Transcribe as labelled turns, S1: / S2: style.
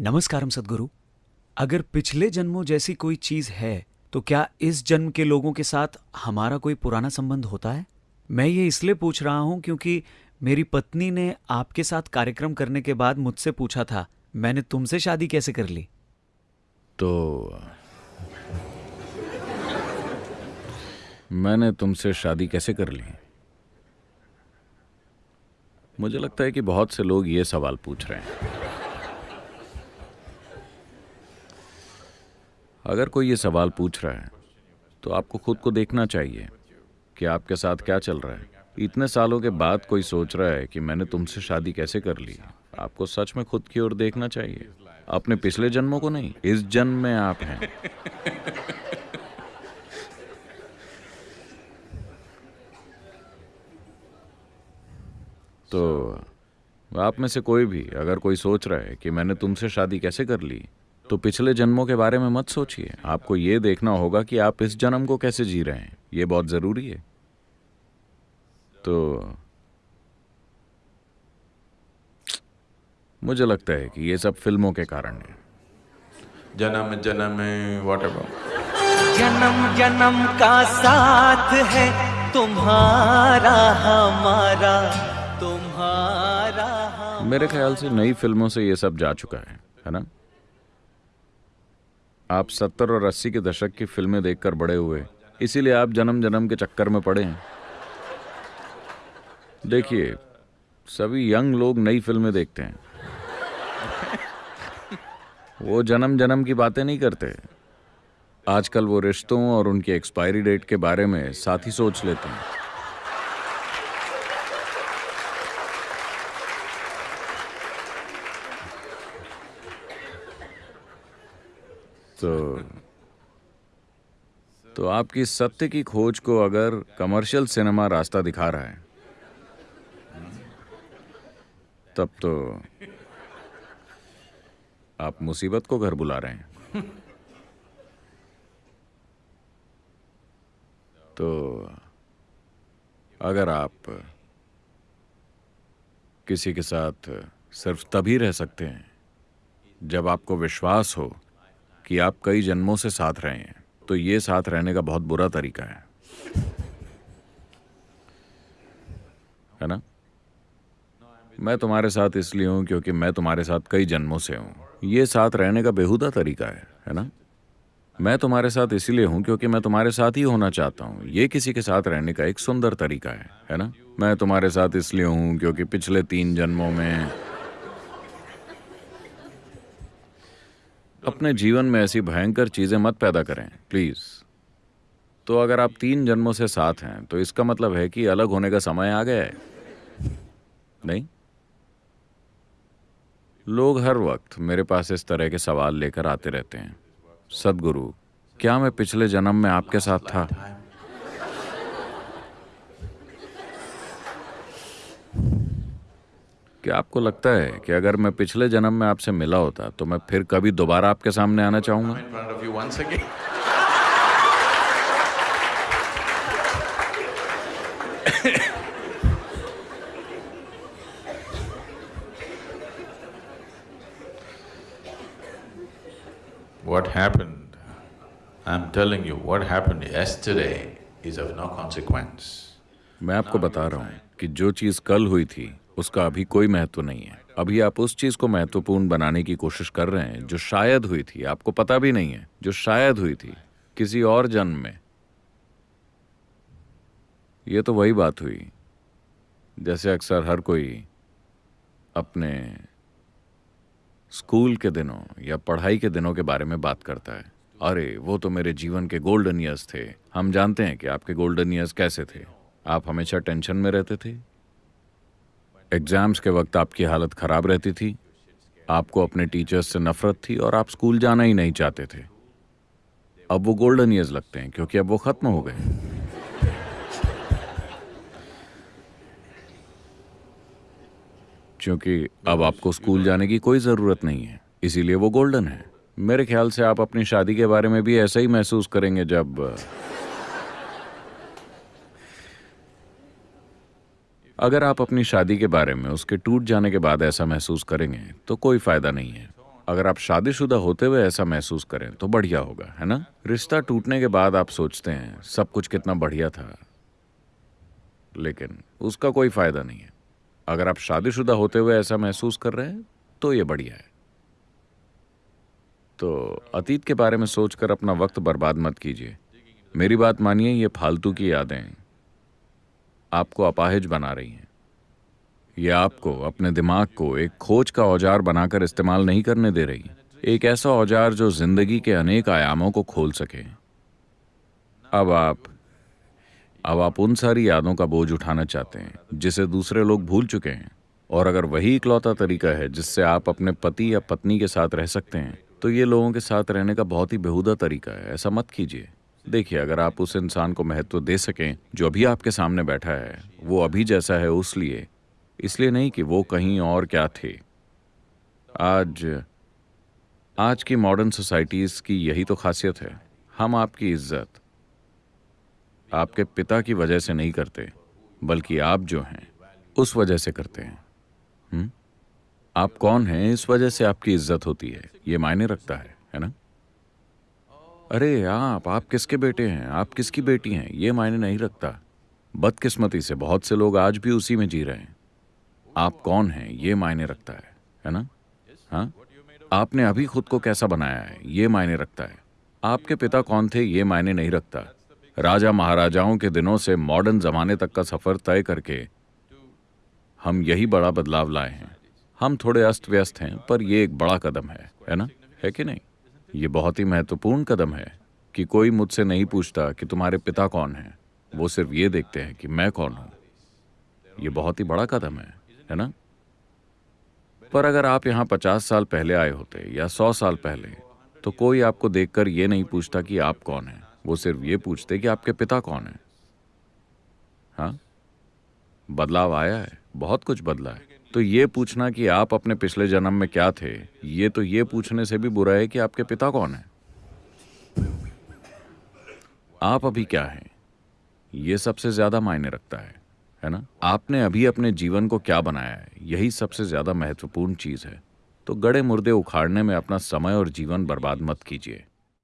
S1: नमस्कारम सदगुरु। अगर पिछले जन्मों जैसी कोई चीज़ है तो क्या इस जन्म के लोगों के साथ हमारा कोई पुराना संबंध होता है? मैं ये इसलिए पूछ रहा हूँ क्योंकि मेरी पत्नी ने आपके साथ कार्यक्रम करने के बाद मुझसे पूछा था, मैंने तुमसे शादी कैसे कर ली?
S2: तो मैंने तुमसे शादी कैसे कर ली? मुझे लगता है कि बहुत से लोग ये सवाल पूछ रहे हैं। अगर कोई ये सवाल पूछ रहा है तो आपको खुद को देखना चाहिए कि आपके साथ क्या चल रहा है। इतने सालों के बाद कोई सोच रहा है कि मैंने तुमसे शादी कैसे कर ली। आपको सच में खुद की ओर देखना चाहिए। अपने पिछले जन्मों को नहीं, इस जन्म में आप हैं। तो आप में से कोई भी, अगर कोई सोच रहा है कि मैंने तुमसे शादी कैसे कर ली तो पिछले जन्मों के बारे में मत सोचिए। आपको ये देखना होगा कि आप इस जन्म को कैसे जी रहे हैं। ये बहुत ज़रूरी है। तो मुझे लगता है कि ये सब फ़िल्मों के कारण है।
S3: जन्म जन्म वॉट
S4: जन्म जन्म का साथ है तुम्हारा हमारा तुम्हारा
S2: मेरे ख्याल से नई फ़िल्मों से ये सब जा चुका है है ना? आप सत्तर और अस्सी के दशक की फ़िल्में देखकर बड़े हुए। इसीलिए आप जन्म जन्म के चक्कर में पड़े हैं। देखिए, सभी यंग लोग नई फ़िल्में देखते हैं। वो जन्म जन्म की बातें नहीं करते। आजकल वो रिश्तों और उनकी एक्सपायरी डेट के बारे में साथ ही सोच लेते हैं। तो तो आपकी सत्य की खोज को अगर कमर्शियल सिनेमा रास्ता दिखा रहा है, तब तो आप मुसीबत को घर बुला रहे हैं। तो अगर आप किसी के साथ सिर्फ़ तभी रह सकते हैं जब आपको विश्वास हो कि आप कई जन्मों से साथ रहे हैं तो ये साथ रहने का बहुत बुरा तरीका है। है ना? मैं तुम्हारे साथ इसलिए हूँ क्योंकि मैं तुम्हारे साथ कई जन्मों से हूँ। ये साथ रहने का बेहुदा तरीका है है ना? मैं तुम्हारे साथ इसलिए हूँ क्योंकि मैं तुम्हारे साथ ही होना चाहता हूँ। ये किसी के साथ रहने का एक सुंदर तरीका है है ना? मैं तुम्हारे साथ इसलिए हूँ क्योंकि पिछले तीन जन्मों में अपने जीवन में ऐसी भयंकर चीज़ें मत पैदा करें प्लीज़ तो अगर आप तीन जन्मों से साथ हैं तो इसका मतलब है कि अलग होने का समय आ गया है। नहीं? लोग हर वक्त मेरे पास इस तरह के सवाल लेकर आते रहते हैं। सदगुरु, क्या मैं पिछले जन्म में आपके साथ था? क्या आपको लगता है कि अगर मैं पिछले जन्म में आपसे मिला होता तो मैं फिर कभी दोबारा आपके सामने आना चाहूँगा
S3: What happened, I'm telling you, what happened yesterday is of no consequence.
S2: मैं आपको बता रहा हूँ कि जो चीज़ कल हुई थी उसका अभी कोई महत्व नहीं है। अभी आप उस चीज़ को महत्वपूर्ण बनाने की कोशिश कर रहे हैं, जो शायद हुई थी, आपको पता भी नहीं है, जो शायद हुई थी, किसी और जन्म में। ये तो वही बात हुई, जैसे अक्सर हर कोई अपने स्कूल के दिनों या पढ़ाई के दिनों के बारे में बात करता है। अरे, वो तो मेरे जीवन के गोल्डन ईयर्स थे। हम जानते हैं कि आपके गोल्डन ईयर्स कैसे थे। आप हमेशा टेंशन में रहते थे। एग्ज़ाम्स के वक्त आपकी हालत खराब रहती थी, आपको अपने टीचर्स से नफरत थी और आप स्कूल जाना ही नहीं चाहते थे। अब वो गोल्डन ईयर्स लगते हैं, क्योंकि अब वो खत्म हो गए। क्योंकि अब आपको स्कूल जाने की कोई ज़रूरत नहीं है, इसीलिए वो गोल्डन है। मेरे ख्याल से आप अपनी शादी के बारे में भी ऐसा ही महसूस करेंगे जब अगर आप अपनी शादी के बारे में, उसके टूट जाने के बाद ऐसा महसूस करेंगे तो कोई फ़ायदा नहीं है। अगर आप शादीशुदा होते हुए ऐसा महसूस करें तो बढ़िया होगा, है ना? रिश्ता टूटने के बाद आप सोचते हैं, सब कुछ कितना बढ़िया था। लेकिन उसका कोई फ़ायदा नहीं है। अगर आप शादीशुदा होते हुए ऐसा महसूस कर रहे हैं तो ये बढ़िया है। तो अतीत के बारे में सोचकर अपना वक्त बर्बाद मत कीजिए। मेरी बात मानिए, ये फालतू की यादें आपको अपाहिज बना रही हैं। ये आपको अपने दिमाग को एक खोज का औज़ार बनाकर इस्तेमाल नहीं करने दे रही एक ऐसा औज़ार जो ज़िंदगी के अनेक आयामों को खोल सके। अब आप अब आप उन सारी यादों का बोझ उठाना चाहते हैं, जिसे दूसरे लोग भूल चुके हैं। और अगर वही इकलौता तरीका है जिससे आप अपने पति या पत्नी के साथ रह सकते हैं तो ये लोगों के साथ रहने का बहुत ही बेहुदा तरीका है, ऐसा मत कीजिए। देखिए, अगर आप उस इंसान को महत्व दे सकें जो अभी आपके सामने बैठा है, वो अभी जैसा है उस लिए। इसलिए नहीं कि वो कहीं और क्या थे। आज आज की मॉडर्न सोसाइटीज़ की यही तो खासियत है। हम आपकी इज़्ज़त, आपके पिता की वजह से नहीं करते, बल्कि आप जो हैं, उस वजह से करते हैं। हुँ? आप कौन हैं? इस वजह से आपकी इज़्ज़त होती है। ये मायने रखता है है ना? अरे आप आप किसके बेटे हैं? आप किसकी बेटी हैं? ये मायने नहीं रखता। बदकिस्मती से बहुत से लोग आज भी उसी में जी रहे हैं। आप कौन हैं? ये मायने रखता है है ना? हाँ? आपने अभी खुद को कैसा बनाया है? ये मायने रखता है। आपके पिता कौन थे? ये मायने नहीं रखता। राजा महाराजाओं के दिनों से मॉडर्न जमाने तक का सफ़र तय करके हम यही बड़ा बदलाव लाए हैं। हम थोड़े अस्त व्यस्त हैं, पर यह एक बड़ा कदम है है ना? है कि नहीं? ये बहुत ही महत्वपूर्ण कदम है कि कोई मुझसे नहीं पूछता कि तुम्हारे पिता कौन हैं। वो सिर्फ़ ये देखते हैं कि मैं कौन हूँ। ये बहुत ही बड़ा कदम है है ना? पर अगर आप यहाँ पचास साल पहले आए होते या सौ साल पहले तो कोई आपको देखकर ये नहीं पूछता कि आप कौन हैं। वो सिर्फ़ ये पूछते कि आपके पिता कौन हैं। हाँ? बदलाव आया है, बहुत कुछ बदला है। तो ये पूछना कि आप अपने पिछले जन्म में क्या थे? ये तो ये पूछने से भी बुरा है कि आपके पिता कौन है? आप अभी क्या हैं? ये सबसे ज़्यादा मायने रखता है है ना? आपने अभी अपने जीवन को क्या बनाया है? यही सबसे ज़्यादा महत्वपूर्ण चीज़ है। तो गड़े मुर्दे उखाड़ने में अपना समय और जीवन बर्बाद मत कीजिए।